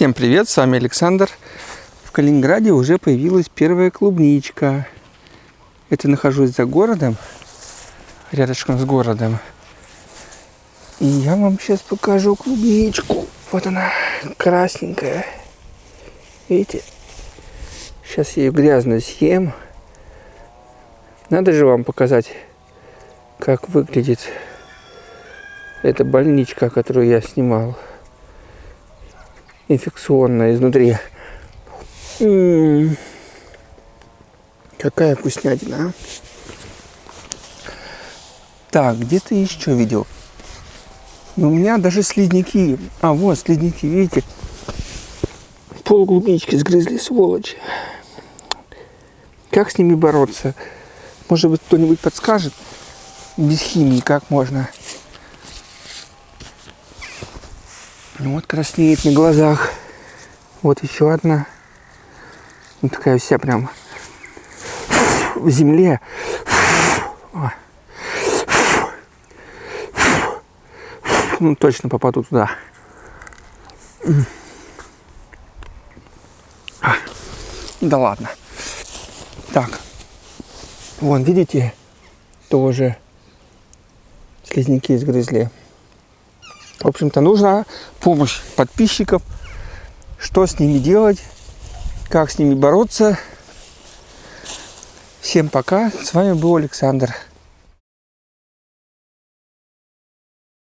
Всем привет, с вами Александр. В Калининграде уже появилась первая клубничка. Это нахожусь за городом, рядышком с городом. И я вам сейчас покажу клубничку. Вот она, красненькая. Видите? Сейчас я ее грязно съем. Надо же вам показать, как выглядит эта больничка, которую я снимал инфекционная изнутри. Какая вкуснятина, а? Так, где ты еще видел? Ну, у меня даже слизняки. А, вот слизняки, видите? Пол клубнички сгрызли, сволочи. Как с ними бороться? Может быть, кто-нибудь подскажет? Без химии как можно? Ну вот краснеет на глазах. Вот еще одна. Вот такая вся прям в земле. Ну, точно попаду туда. Да ладно. Так. Вон, видите? Тоже слизняки изгрызли. Общем-то, нужна помощь подписчиков. Что с ними делать, как с ними бороться. Всем пока. С вами был Александр.